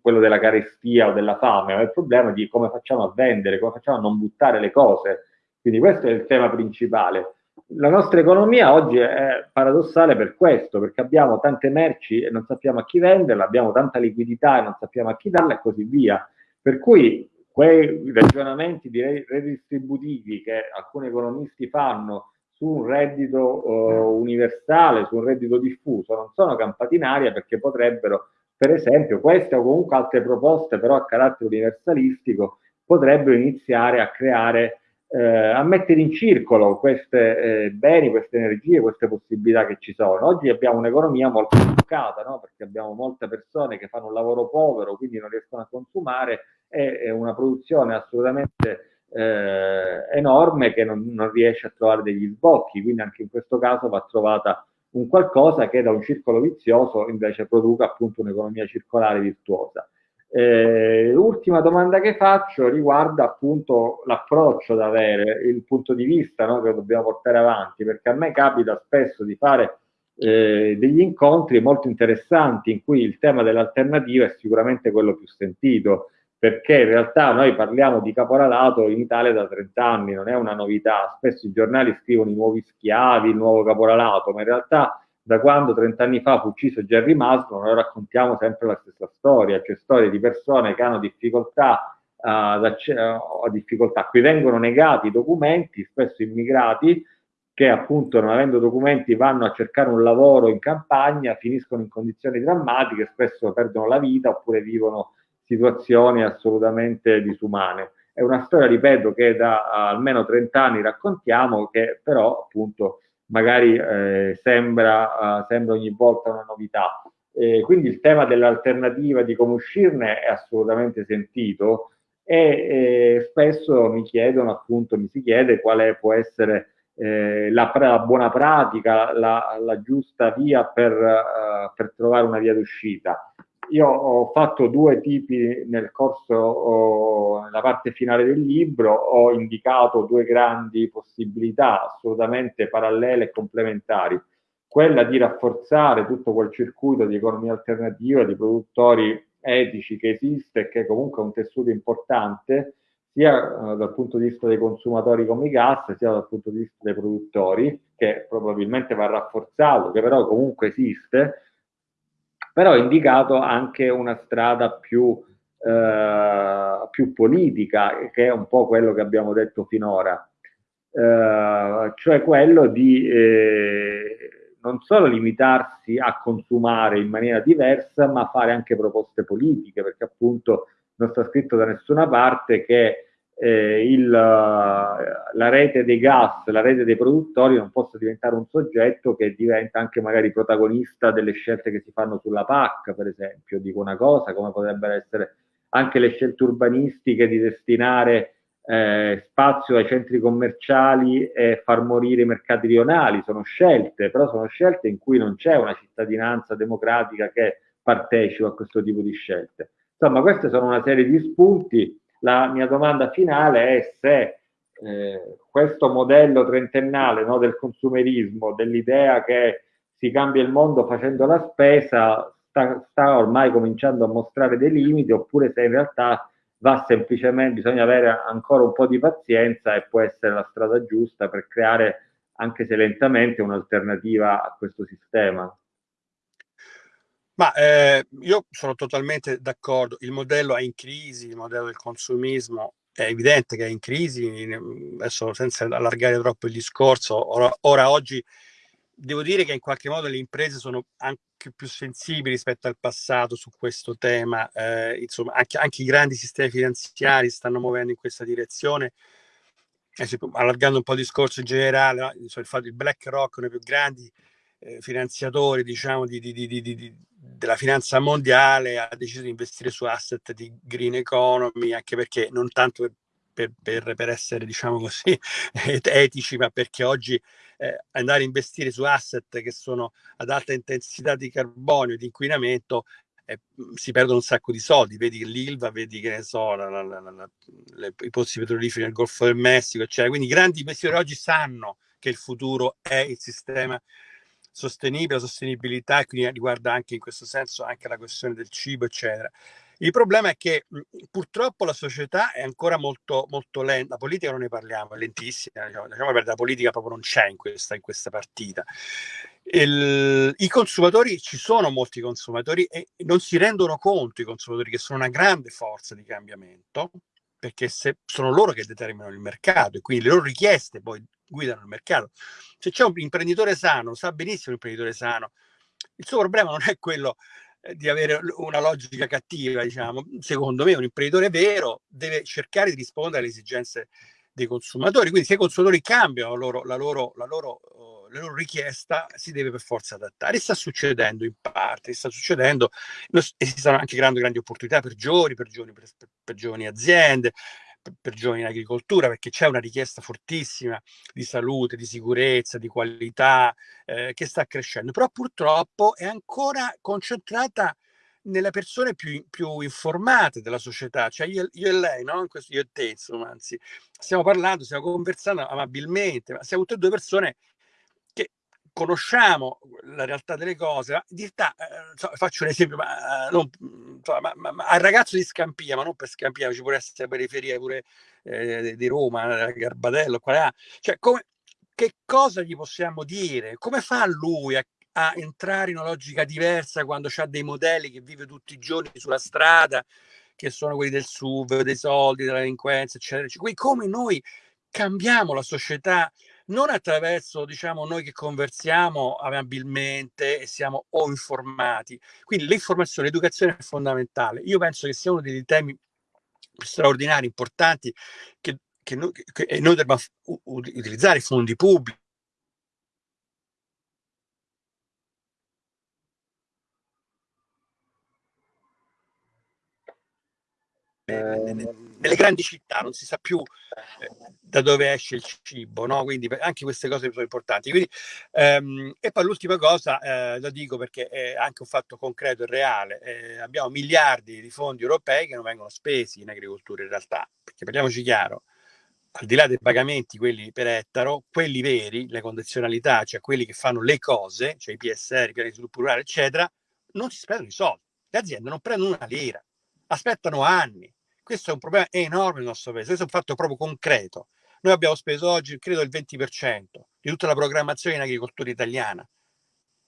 quello della carestia o della fame, ma il problema di come facciamo a vendere, come facciamo a non buttare le cose. Quindi questo è il tema principale. La nostra economia oggi è paradossale per questo, perché abbiamo tante merci e non sappiamo a chi venderle, abbiamo tanta liquidità e non sappiamo a chi darla e così via. Per cui quei ragionamenti redistributivi che alcuni economisti fanno su un reddito uh, universale, su un reddito diffuso, non sono campati in aria perché potrebbero, per esempio, queste o comunque altre proposte però a carattere universalistico, potrebbero iniziare a creare eh, a mettere in circolo questi eh, beni, queste energie, queste possibilità che ci sono. Oggi abbiamo un'economia molto bloccata, no? perché abbiamo molte persone che fanno un lavoro povero, quindi non riescono a consumare e una produzione assolutamente eh, enorme che non, non, riesce a trovare degli sbocchi, quindi anche in questo caso va trovata un qualcosa che da un circolo vizioso invece produca appunto un'economia circolare virtuosa. Eh, l'ultima domanda che faccio riguarda appunto l'approccio da avere, il punto di vista no, che dobbiamo portare avanti, perché a me capita spesso di fare eh, degli incontri molto interessanti in cui il tema dell'alternativa è sicuramente quello più sentito, perché in realtà noi parliamo di caporalato in Italia da 30 anni, non è una novità, spesso i giornali scrivono i nuovi schiavi, il nuovo caporalato, ma in realtà da quando 30 anni fa fu ucciso Jerry Maslow, noi raccontiamo sempre la stessa storia, cioè storie di persone che hanno difficoltà, uh, difficoltà. Qui vengono negati i documenti, spesso immigrati, che appunto non avendo documenti vanno a cercare un lavoro in campagna, finiscono in condizioni drammatiche, spesso perdono la vita oppure vivono situazioni assolutamente disumane. È una storia, ripeto, che da uh, almeno 30 anni raccontiamo, che però appunto magari eh, sembra, uh, sembra, ogni volta una novità. Eh, quindi il tema dell'alternativa, di come uscirne, è assolutamente sentito e eh, spesso mi chiedono, appunto, mi si chiede quale può essere eh, la, la, buona pratica, la, la giusta via per, uh, per trovare una via d'uscita. Io ho fatto due tipi nel corso, oh, nella parte finale del libro, ho indicato due grandi possibilità assolutamente parallele e complementari. Quella di rafforzare tutto quel circuito di economia alternativa, di produttori etici che esiste e che comunque è un tessuto importante, sia eh, dal punto di vista dei consumatori come i gas, sia dal punto di vista dei produttori, che probabilmente va rafforzato, che però comunque esiste, però ha indicato anche una strada più, eh, più politica, che è un po' quello che abbiamo detto finora, eh, cioè quello di eh, non solo limitarsi a consumare in maniera diversa, ma fare anche proposte politiche, perché appunto non sta scritto da nessuna parte che eh, il, la rete dei gas, la rete dei produttori non possa diventare un soggetto che diventa anche magari protagonista delle scelte che si fanno sulla PAC, per esempio, dico una cosa, come potrebbero essere anche le scelte urbanistiche di destinare eh, spazio ai centri commerciali e far morire i mercati rionali, sono scelte, però sono scelte in cui non c'è una cittadinanza democratica che partecipa a questo tipo di scelte. Insomma, queste sono una serie di spunti la mia domanda finale è se eh, questo modello trentennale no, del consumerismo, dell'idea che si cambia il mondo facendo la spesa, sta, sta, ormai cominciando a mostrare dei limiti, oppure se in realtà va semplicemente, bisogna avere ancora un po' di pazienza e può essere la strada giusta per creare, anche se lentamente, un'alternativa a questo sistema. Ma eh, io sono totalmente d'accordo, il modello è in crisi, il modello del consumismo è evidente che è in crisi, adesso senza allargare troppo il discorso, ora, ora oggi devo dire che in qualche modo le imprese sono anche più sensibili rispetto al passato su questo tema, eh, insomma anche, anche, i grandi sistemi finanziari stanno muovendo in questa direzione, eh, allargando un po' il discorso in generale, il fatto che BlackRock, uno dei più grandi eh, finanziatori diciamo, di, di, di, della finanza mondiale ha deciso di investire su asset di green economy, anche perché non tanto per, per, per essere diciamo così etici, ma perché oggi eh, andare a investire su asset che sono ad alta intensità di carbonio e di inquinamento eh, si perdono un sacco di soldi, vedi l'ILVA, vedi che ne so, la, la, la, le, i pozzi petroliferi nel Golfo del Messico, eccetera. Quindi i grandi investitori oggi sanno che il futuro è il sistema sostenibile, la sostenibilità, e quindi riguarda anche in questo senso anche la questione del cibo, eccetera. Il problema è che purtroppo la società è ancora molto, molto lenta, la politica non ne parliamo, è lentissima, diciamo, diciamo la politica proprio non c'è in questa, in questa partita. Il, I consumatori, ci sono molti consumatori e non si rendono conto i consumatori che sono una grande forza di cambiamento, perché se sono loro che determinano il mercato e quindi le loro richieste poi guidano il mercato. Se c'è un imprenditore sano, sa benissimo l'imprenditore sano, il suo problema non è quello eh, di avere una logica cattiva, diciamo. Secondo me un imprenditore vero deve cercare di rispondere alle esigenze dei consumatori, quindi se i consumatori cambiano la loro, la loro, la loro, uh, la loro richiesta si deve per forza adattare. E sta succedendo in parte, sta succedendo, esistono anche grandi, grandi opportunità per giovani, per giovani, per, per giovani aziende, per giovani in agricoltura perché c'è una richiesta fortissima di salute, di sicurezza, di qualità eh, che sta crescendo, però purtroppo è ancora concentrata nelle persone più, più, informate della società, cioè io, io e lei, no? Questo, io e te, insomma, anzi, stiamo parlando, stiamo conversando amabilmente, ma siamo tutte e due persone conosciamo la realtà delle cose. In realtà, eh, faccio un esempio, ma, non, ma, ma, ma, al ragazzo di Scampia, ma non per Scampia, ci può essere periferia pure eh, di Roma, Garbatello, qual è? Cioè, come, che cosa gli possiamo dire? Come fa lui a a entrare in una logica diversa quando c'ha dei modelli che vive tutti i giorni sulla strada, che sono quelli del SUV, dei soldi, della delinquenza, eccetera. Quindi come noi cambiamo la società non attraverso diciamo noi che conversiamo amabilmente e siamo o informati. Quindi l'informazione, l'educazione è fondamentale. Io penso che sia uno dei temi straordinari, importanti, che, che, noi, che noi dobbiamo utilizzare fondi pubblici nelle grandi città non si sa più eh, da dove esce il cibo, no? quindi anche queste cose sono importanti. Quindi, ehm, e poi l'ultima cosa, eh, lo dico perché è anche un fatto concreto e reale, eh, abbiamo miliardi di fondi europei che non vengono spesi in agricoltura in realtà, perché parliamoci chiaro, al di là dei pagamenti, quelli per ettaro, quelli veri, le condizionalità, cioè quelli che fanno le cose, cioè i PSR, i piani di sviluppo rurale, eccetera, non si spendono i soldi. Le aziende non prendono una lira, aspettano anni questo è un problema enorme nel nostro paese, questo è un fatto proprio concreto. Noi abbiamo speso oggi, credo, il 20% di tutta la programmazione in agricoltura italiana.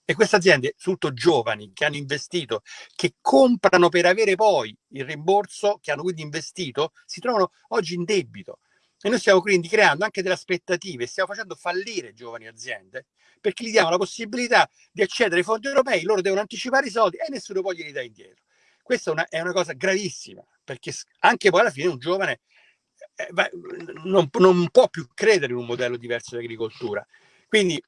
E queste aziende, soprattutto giovani, che hanno investito, che comprano per avere poi il rimborso, che hanno quindi investito, si trovano oggi in debito. E noi stiamo quindi creando anche delle aspettative, stiamo facendo fallire giovani aziende, perché gli diamo la possibilità di accedere ai fondi europei, loro devono anticipare i soldi e nessuno poi glieli dà indietro. Questa è una, è una cosa gravissima, perché anche poi alla fine un giovane eh, non, non, può più credere in un modello diverso di agricoltura. Quindi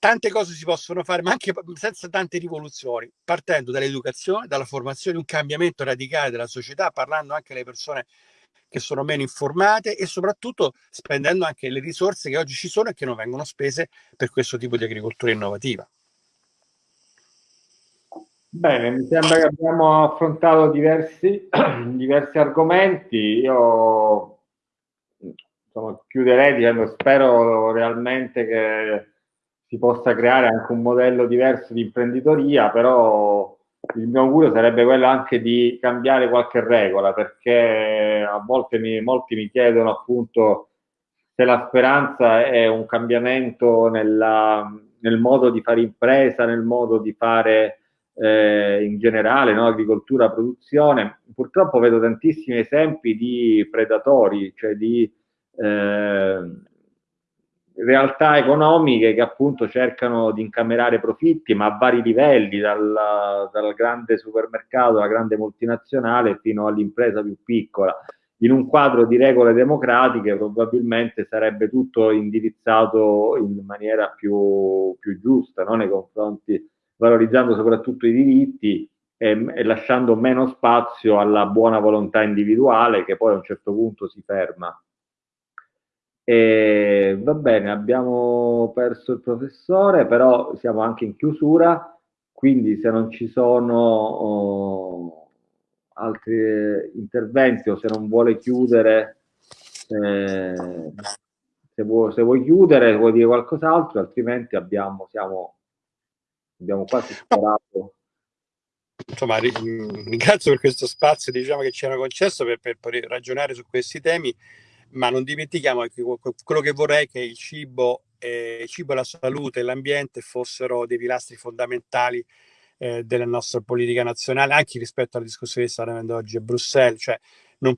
tante cose si possono fare, ma anche senza tante rivoluzioni, partendo dall'educazione, dalla formazione, un cambiamento radicale della società, parlando anche alle persone che sono meno informate e soprattutto spendendo anche le risorse che oggi ci sono e che non vengono spese per questo tipo di agricoltura innovativa. Bene, mi sembra che abbiamo affrontato diversi, diversi argomenti. Io insomma, chiuderei dicendo spero realmente che si possa creare anche un modello diverso di imprenditoria, però il mio augurio sarebbe quello anche di cambiare qualche regola, perché a volte mi, molti mi chiedono appunto se la speranza è un cambiamento nella, nel modo di fare impresa, nel modo di fare eh, in generale, no? agricoltura, produzione. Purtroppo vedo tantissimi esempi di predatori, cioè di eh, realtà economiche che appunto cercano di incamerare profitti, ma a vari livelli, dal, dal grande supermercato, alla grande multinazionale fino all'impresa più piccola. In un quadro di regole democratiche probabilmente sarebbe tutto indirizzato in maniera più, più giusta no? nei confronti valorizzando soprattutto i diritti e, e, lasciando meno spazio alla buona volontà individuale che poi a un certo punto si ferma. E, va bene, abbiamo perso il professore, però siamo anche in chiusura, quindi se non ci sono oh, altri interventi o se non vuole chiudere, eh, se, vuoi, se vuoi chiudere, vuoi dire qualcos'altro, altrimenti abbiamo, siamo abbiamo quasi sparato. Insomma, ringrazio per questo spazio diciamo, che ci hanno concesso per, per, per, ragionare su questi temi, ma non dimentichiamo che quello che vorrei è che il cibo, eh, il cibo la salute e l'ambiente fossero dei pilastri fondamentali eh, della nostra politica nazionale, anche rispetto alla discussione che sta avendo oggi a Bruxelles, cioè non,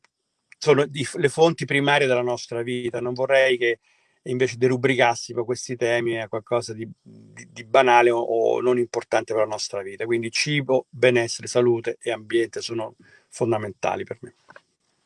sono di, le fonti primarie della nostra vita. Non vorrei che e invece derubricassimo questi temi a qualcosa di, di, di banale o, o, non importante per la nostra vita. Quindi cibo, benessere, salute e ambiente sono fondamentali per me.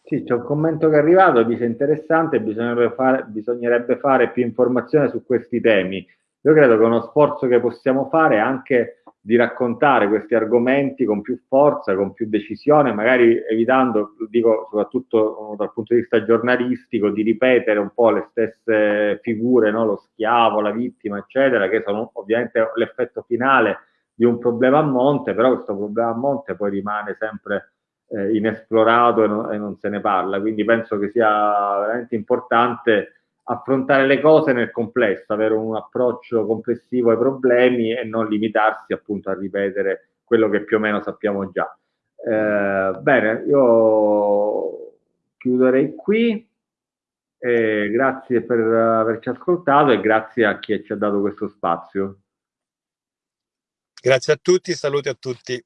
Sì, c'è un commento che è arrivato, dice interessante, bisognerebbe fare, bisognerebbe fare più informazione su questi temi. Io credo che uno sforzo che possiamo fare è anche di raccontare questi argomenti con più forza, con più decisione, magari evitando, dico soprattutto dal punto di vista giornalistico, di ripetere un po' le stesse figure, no? lo schiavo, la vittima, eccetera, che sono ovviamente l'effetto finale di un problema a monte, però questo problema a monte poi rimane sempre eh, inesplorato e non, e non, se ne parla, quindi penso che sia veramente importante affrontare le cose nel complesso, avere un approccio complessivo ai problemi e non limitarsi appunto a ripetere quello che più o meno sappiamo già. Eh, bene, io chiuderei qui. Eh, grazie per averci ascoltato e grazie a chi ci ha dato questo spazio. Grazie a tutti, saluti a tutti.